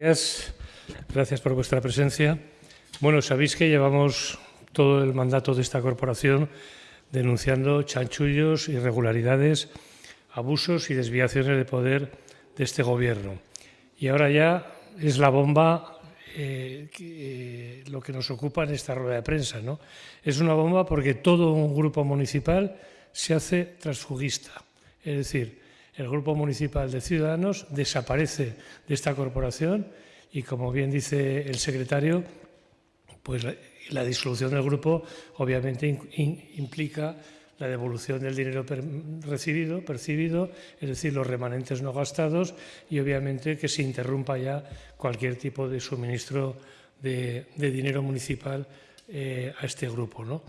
Gracias. Gracias por vuestra presencia. Bueno, sabéis que llevamos todo el mandato de esta corporación denunciando chanchullos, irregularidades, abusos y desviaciones de poder de este Gobierno. Y ahora ya es la bomba eh, eh, lo que nos ocupa en esta rueda de prensa. ¿no? Es una bomba porque todo un grupo municipal se hace transfugista. Es decir, el Grupo Municipal de Ciudadanos desaparece de esta corporación y, como bien dice el secretario, pues la, disolución del grupo obviamente implica la devolución del dinero recibido, percibido, es decir, los remanentes no gastados y obviamente que se interrumpa ya cualquier tipo de suministro de, dinero municipal eh, a este grupo. ¿no?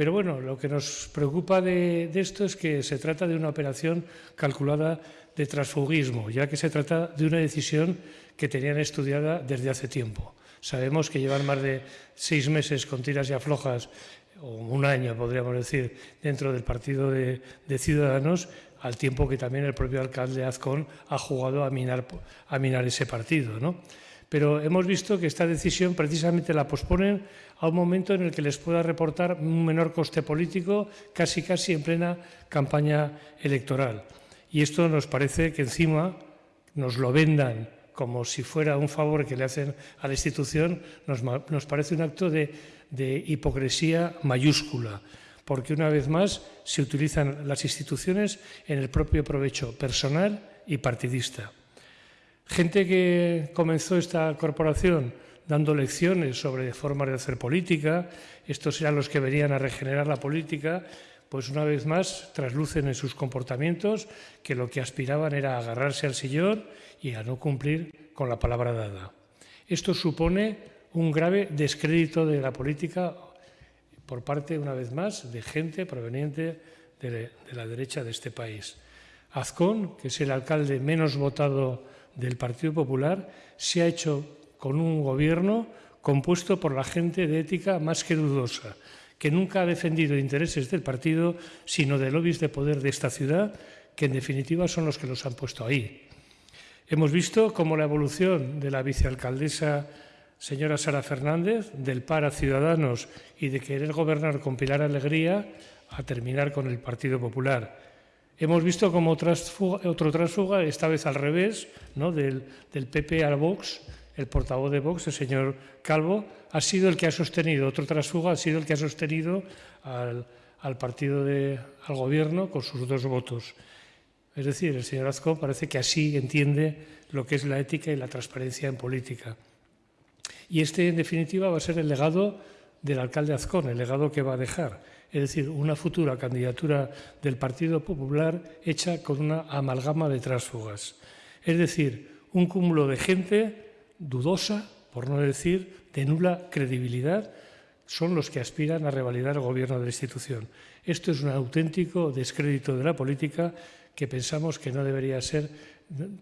Pero bueno, lo que nos preocupa de, esto es que se trata de una operación calculada de transfugismo, ya que se trata de una decisión que tenían estudiada desde hace tiempo. Sabemos que llevan más de seis meses con tiras y aflojas, o un año podríamos decir, dentro del partido de, Ciudadanos, al tiempo que también el propio alcalde Azcón ha jugado a minar, a minar ese partido. ¿no? Pero hemos visto que esta decisión precisamente la posponen a un momento en el que les pueda reportar un menor coste político, casi casi en plena campaña electoral. Y esto nos parece que encima nos lo vendan como si fuera un favor que le hacen a la institución, nos, parece un acto de, hipocresía mayúscula porque una vez más se utilizan las instituciones en el propio provecho personal y partidista. Gente que comenzó esta corporación dando lecciones sobre formas de hacer política, estos eran los que venían a regenerar la política, pues una vez más traslucen en sus comportamientos que lo que aspiraban era agarrarse al sillón y a no cumplir con la palabra dada. Esto supone un grave descrédito de la política por parte, una vez más, de gente proveniente de, la derecha de este país. Azcón, que es el alcalde menos votado del Partido Popular se ha hecho con un gobierno compuesto por la gente de ética más que dudosa, que nunca ha defendido intereses del partido, sino de lobbies de poder de esta ciudad, que en definitiva son los que los han puesto ahí. Hemos visto cómo la evolución de la vicealcaldesa señora Sara Fernández, del par a Ciudadanos y de querer gobernar con Pilar Alegría, a terminar con el Partido Popular. Hemos visto como otro trasfuga, esta vez al revés, ¿no? del, PP al Vox, el portavoz de Vox, el señor Calvo, ha sido el que ha sostenido, otro trasfuga ha sido el que ha sostenido al, partido de, al gobierno con sus dos votos. Es decir, el señor Azcón parece que así entiende lo que es la ética y la transparencia en política. Y este, en definitiva, va a ser el legado del alcalde Azcón, el legado que va a dejar es decir, una futura candidatura del Partido Popular hecha con una amalgama de tránsfugas. Es decir, un cúmulo de gente dudosa, por no decir de nula credibilidad, son los que aspiran a revalidar el gobierno de la institución. Esto es un auténtico descrédito de la política que pensamos que no debería ser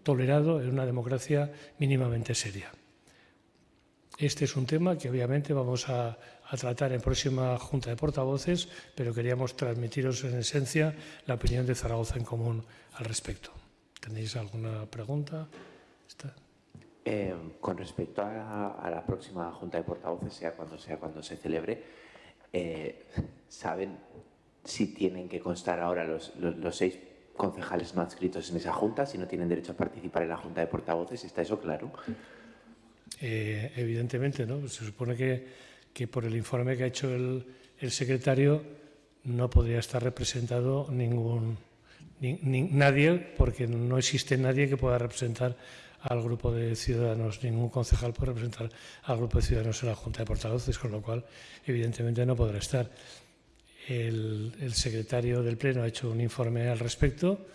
tolerado en una democracia mínimamente seria. Este es un tema que obviamente vamos a, tratar en próxima Junta de Portavoces, pero queríamos transmitiros en esencia la opinión de Zaragoza en común al respecto. ¿Tenéis alguna pregunta? Eh, con respecto a, la próxima Junta de Portavoces, sea cuando sea cuando se celebre, eh, ¿saben si tienen que constar ahora los, seis concejales no adscritos en esa Junta, si no tienen derecho a participar en la Junta de Portavoces? ¿Está eso claro? Eh, evidentemente, ¿no? Se supone que, que, por el informe que ha hecho el, secretario no podría estar representado ningún nadie, porque no existe nadie que pueda representar al grupo de ciudadanos, ningún concejal puede representar al grupo de ciudadanos en la Junta de Portavoces, con lo cual, evidentemente, no podrá estar. El, el secretario del Pleno ha hecho un informe al respecto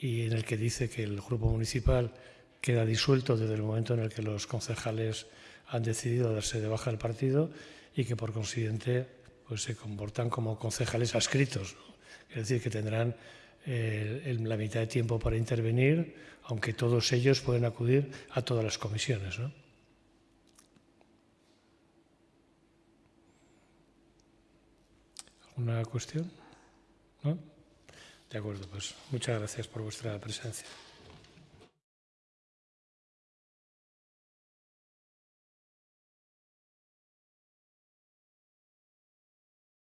y en el que dice que el grupo municipal queda disuelto desde el momento en el que los concejales han decidido darse de baja del partido y que por consiguiente pues, se comportan como concejales adscritos. Es decir, que tendrán eh, la mitad de tiempo para intervenir, aunque todos ellos pueden acudir a todas las comisiones. ¿no? ¿Alguna cuestión? ¿No? De acuerdo, pues muchas gracias por vuestra presencia.